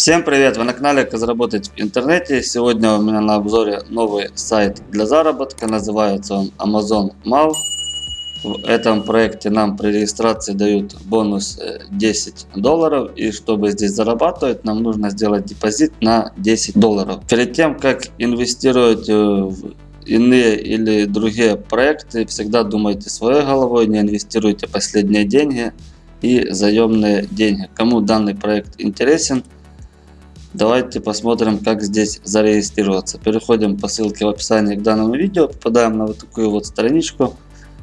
Всем привет! Вы на канале Как заработать в интернете. Сегодня у меня на обзоре новый сайт для заработка. Называется он Amazon Mal. В этом проекте нам при регистрации дают бонус 10 э, долларов. И чтобы здесь зарабатывать, нам нужно сделать депозит на 10 долларов. Перед тем, как инвестировать э, в иные или другие проекты, всегда думайте своей головой, не инвестируйте последние деньги и заемные деньги. Кому данный проект интересен, Давайте посмотрим, как здесь зарегистрироваться. Переходим по ссылке в описании к данному видео, попадаем на вот такую вот страничку.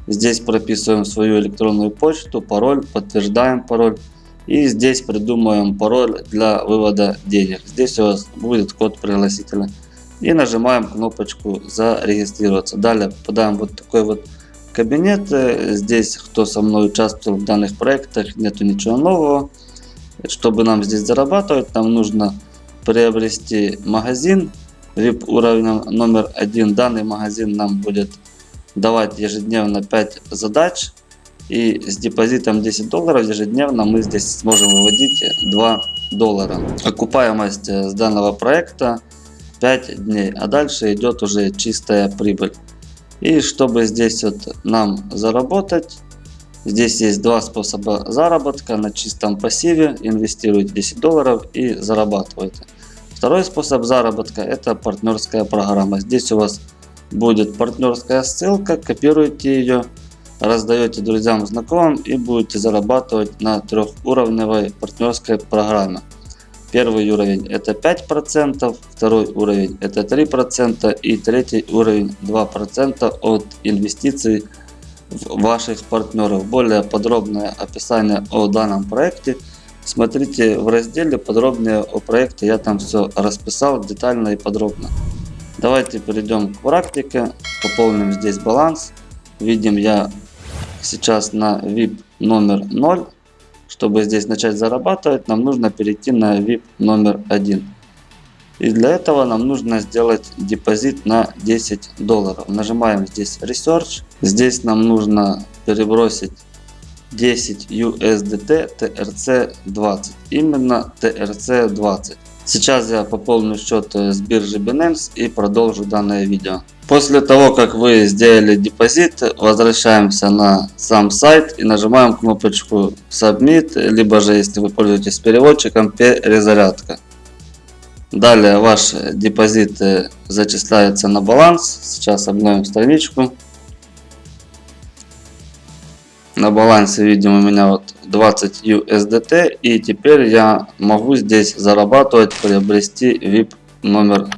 Здесь прописываем свою электронную почту, пароль, подтверждаем пароль. И здесь придумаем пароль для вывода денег. Здесь у вас будет код пригласителя. И нажимаем кнопочку зарегистрироваться. Далее попадаем вот такой вот кабинет. Здесь, кто со мной участвовал в данных проектах, нету ничего нового. Чтобы нам здесь зарабатывать, нам нужно приобрести магазин VIP уровнем номер один. Данный магазин нам будет давать ежедневно 5 задач. И с депозитом 10 долларов ежедневно мы здесь сможем выводить 2 доллара. Окупаемость с данного проекта 5 дней. А дальше идет уже чистая прибыль. И чтобы здесь вот нам заработать, здесь есть два способа заработка. На чистом пассиве инвестируйте 10 долларов и зарабатывайте. Второй способ заработка это партнерская программа. Здесь у вас будет партнерская ссылка, копируете ее, раздаете друзьям, знакомым и будете зарабатывать на трехуровневой партнерской программе. Первый уровень это 5%, второй уровень это 3% и третий уровень 2% от инвестиций в ваших партнеров. Более подробное описание о данном проекте Смотрите в разделе подробнее о проекте, я там все расписал детально и подробно. Давайте перейдем к практике, пополним здесь баланс. Видим я сейчас на VIP номер 0. Чтобы здесь начать зарабатывать, нам нужно перейти на VIP номер 1. И для этого нам нужно сделать депозит на 10 долларов. Нажимаем здесь Research. Здесь нам нужно перебросить 10 USDT TRC20. Именно TRC20. Сейчас я пополню счет с биржи Binance и продолжу данное видео. После того, как вы сделали депозит, возвращаемся на сам сайт и нажимаем кнопочку Submit, либо же, если вы пользуетесь переводчиком, перезарядка. Далее ваш депозит зачисляется на баланс. Сейчас обновим страничку. На балансе видим у меня вот 20 USDT. И теперь я могу здесь зарабатывать, приобрести VIP номер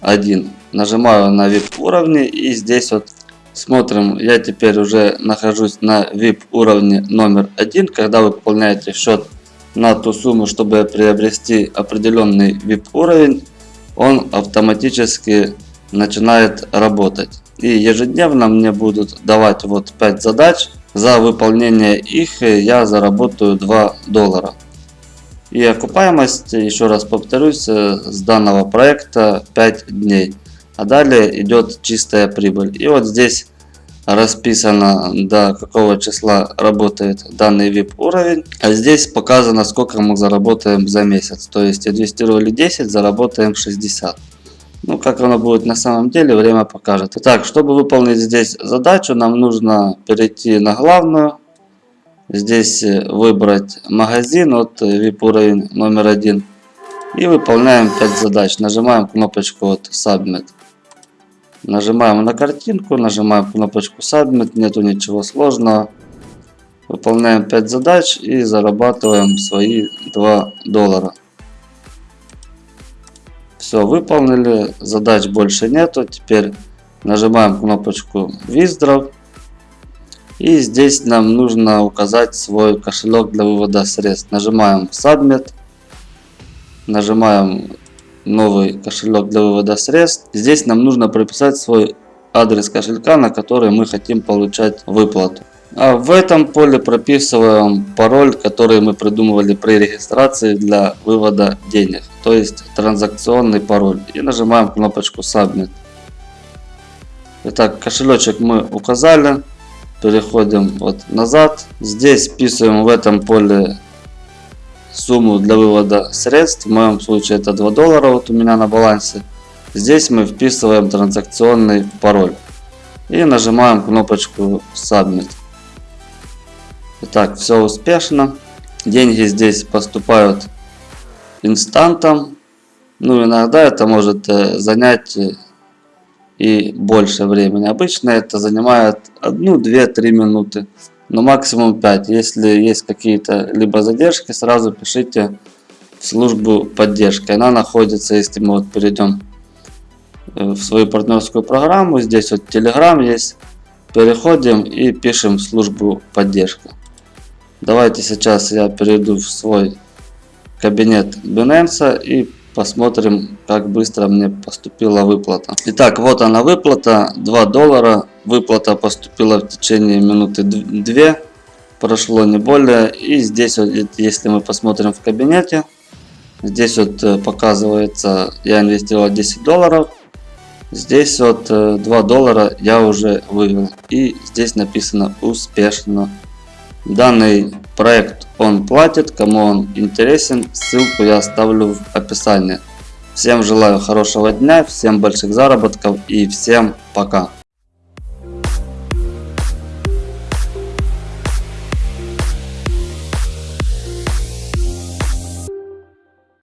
1. Нажимаю на VIP уровне и здесь вот смотрим. Я теперь уже нахожусь на VIP уровне номер 1. Когда вы пополняете счет на ту сумму, чтобы приобрести определенный VIP уровень, он автоматически начинает работать. И ежедневно мне будут давать вот 5 задач за выполнение их я заработаю 2 доллара. И окупаемость, еще раз повторюсь, э, с данного проекта 5 дней. А далее идет чистая прибыль. И вот здесь расписано до какого числа работает данный VIP уровень. А здесь показано сколько мы заработаем за месяц. То есть инвестировали 10, заработаем 60. Ну, как оно будет на самом деле, время покажет. Итак, чтобы выполнить здесь задачу, нам нужно перейти на главную. Здесь э, выбрать магазин, вот VIP уровень номер один. И выполняем 5 задач. Нажимаем кнопочку вот Submit. Нажимаем на картинку, нажимаем кнопочку Submit, нету ничего сложного. Выполняем 5 задач и зарабатываем свои 2 доллара. Все, выполнили. Задач больше нету. Теперь нажимаем кнопочку Withdraw. И здесь нам нужно указать свой кошелек для вывода средств. Нажимаем Submit. Нажимаем новый кошелек для вывода средств. Здесь нам нужно прописать свой адрес кошелька, на который мы хотим получать выплату. А в этом поле прописываем пароль, который мы придумывали при регистрации для вывода денег. То есть транзакционный пароль. И нажимаем кнопочку Submit. Итак, кошелечек мы указали. Переходим вот назад. Здесь вписываем в этом поле сумму для вывода средств. В моем случае это 2 доллара вот у меня на балансе. Здесь мы вписываем транзакционный пароль. И нажимаем кнопочку Submit. Итак, все успешно. Деньги здесь поступают инстантом. Ну, иногда это может э, занять э, и больше времени. Обычно это занимает 1, 2, 3 минуты, но максимум 5. Если есть какие-то либо задержки, сразу пишите в службу поддержки. Она находится, если мы вот перейдем э, в свою партнерскую программу, здесь вот Telegram есть, переходим и пишем в службу поддержки. Давайте сейчас я перейду в свой кабинет Binance и посмотрим, как быстро мне поступила выплата. Итак, вот она выплата, 2 доллара. Выплата поступила в течение минуты 2, прошло не более. И здесь, вот, если мы посмотрим в кабинете, здесь вот э, показывается, я инвестировал 10 долларов. Здесь вот 2 э, доллара я уже вывел. И здесь написано успешно. Данный проект он платит, кому он интересен, ссылку я оставлю в описании. Всем желаю хорошего дня, всем больших заработков и всем пока.